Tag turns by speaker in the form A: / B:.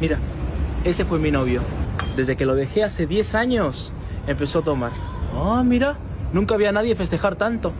A: Mira, ese fue mi novio. Desde que lo dejé hace 10 años, empezó a tomar. Ah, mira, nunca había nadie festejar tanto.